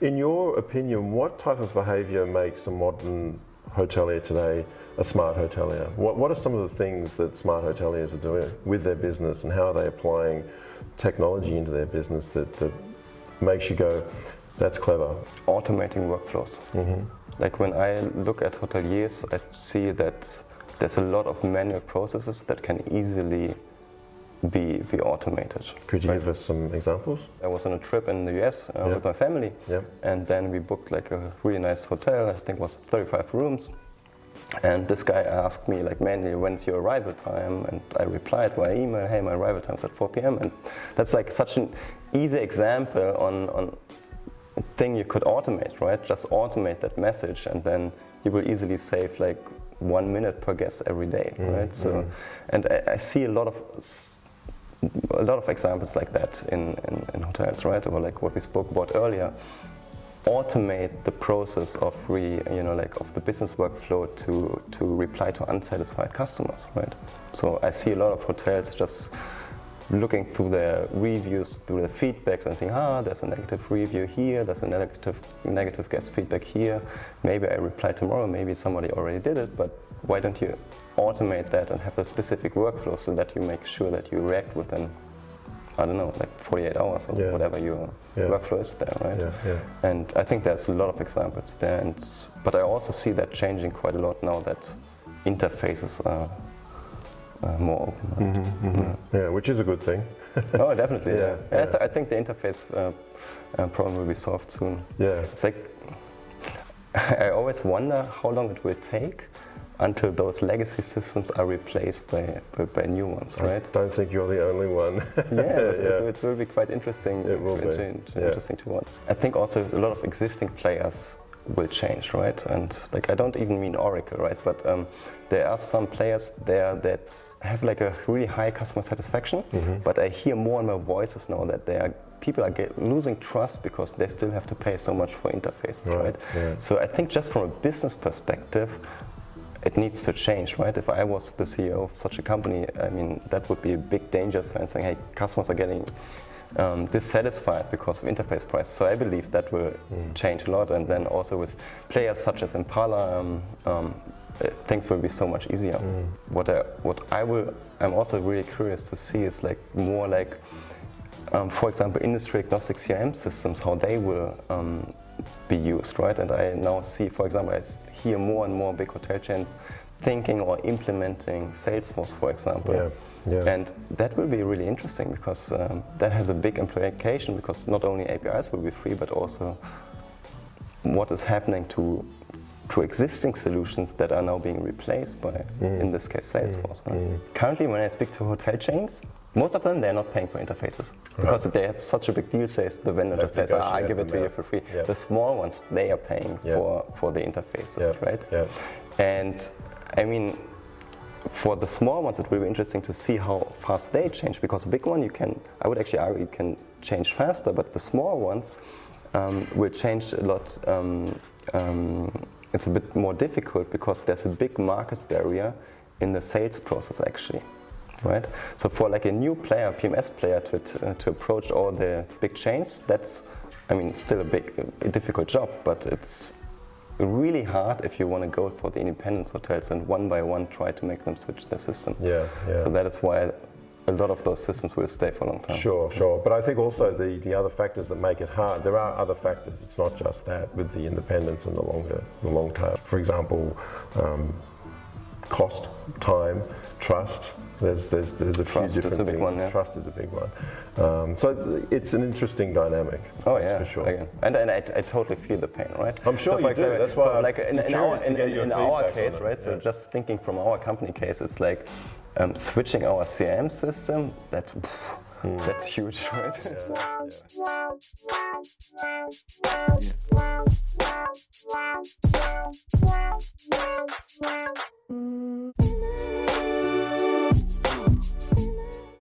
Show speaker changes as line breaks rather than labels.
In your opinion, what type of behaviour makes a modern hotelier today a smart hotelier? What, what are some of the things that smart hoteliers are doing with their business and how are they applying technology into their business that, that makes you go, that's clever?
Automating workflows. Mm-hmm. Like when I look at hoteliers, I see that there's a lot of manual processes that can easily be, be automated.
Could you give us some examples?
I was on a trip in the US uh,
Yeah.
with my family,
Yeah.
and then we booked like a really nice hotel. I think it was 35 rooms. And this guy asked me like, "Man, when's your arrival time?" And I replied via email, "Hey, my arrival time's at 4 p.m." And that's like such an easy example on on thing you could automate, right? Just automate that message, and then you will easily save like one minute per guest every day, mm, right? So, mm. and I, I see a lot of a lot of examples like that in, in, in hotels, right? Or like what we spoke about earlier. Automate the process of re, you know, like of the business workflow to to reply to unsatisfied customers, right? So I see a lot of hotels just looking through the reviews, through the feedbacks, and saying, ah, there's a negative review here, there's a negative negative guest feedback here. Maybe I reply tomorrow. Maybe somebody already did it, but why don't you automate that and have a specific workflow so that you make sure that you react within, I don't know, like 48 hours or
Yeah.
whatever your
Yeah.
workflow is there, right?
Yeah, yeah.
And I think there's a lot of examples there, and, but I also see that changing quite a lot now that interfaces are uh, more open. right?
Yeah, which is a good thing.
oh, definitely.
Yeah,
Yeah, I, th- I think the interface uh, uh, problem will be solved soon.
Yeah.
It's like I always wonder how long it will take until those legacy systems are replaced by, by, by new ones, right?
Don't think you're the only one.
yeah, but It, it will be quite interesting.
It will be,
inter-
yeah.
Interesting to watch. I think also a lot of existing players will change, right? And like I don't even mean Oracle, right? But um, there are some players there that have like a really high customer satisfaction.
Mm-hmm.
But I hear more and more voices now that they are people are get, losing trust because they still have to pay so much for interfaces,
Right,
right?
yeah.
So I think just from a business perspective, it needs to change, right? If I was the CEO of such a company, I mean, that would be a big danger sign saying, hey, customers are getting um, dissatisfied because of interface prices. So I believe that will change a lot. And then also with players such as Impala, um, um, uh, things will be so much easier. What I, what I will, I'm also really curious to see is like more like, um, for example, industry agnostic CRM systems, how they will um, be used, right? And I now see, for example, I hear more and more big hotel chains thinking or implementing Salesforce, for example.
Yeah, yeah.
And that will be really interesting because um, that has a big implication because not only APIs will be free, but also what is happening to to existing solutions that are now being replaced by,
Mm.
in this case, Salesforce. right? Currently, when I speak to hotel chains, most of them they're not paying for interfaces because they have such a big deal. Says the vendor just says, ah, I give it to you for free.
Yeah.
The small ones they are paying for for the interfaces, right? And I mean, for the small ones, it will be interesting to see how fast they change because the big one you can, I would actually argue, you can change faster, but the small ones um, will change a lot. Um, um, it's a bit more difficult because there's a big market barrier in the sales process actually. Right, so for like a new player, PMS player, to, uh, to approach all the big chains, that's, I mean, still a big, a difficult job, but it's really hard if you want to go for the independent hotels and one by one try to make them switch their system.
Yeah, yeah.
So that is why a lot of those systems will stay for a long time.
Sure, sure. But I think also the, the other factors that make it hard, there are other factors. It's not just that with the independence and the longer, the long term. For example, um, cost, time, trust. There's, there's, there's a
Trust
few
is
different
a big
things.
one, yeah.
Trust is a big one. Um, so th- it's an interesting dynamic.
Oh yeah,
for sure.
Again. And, and I, I totally feel the pain, right?
I'm sure
so
you do. That's why I'm
like in, in
curious
our,
to
in,
get
in,
your
in our case,
it,
right? So
yeah.
just thinking from our company case, it's like um, switching our CRM system. That's
Hmm.
that's huge, right?
Mm.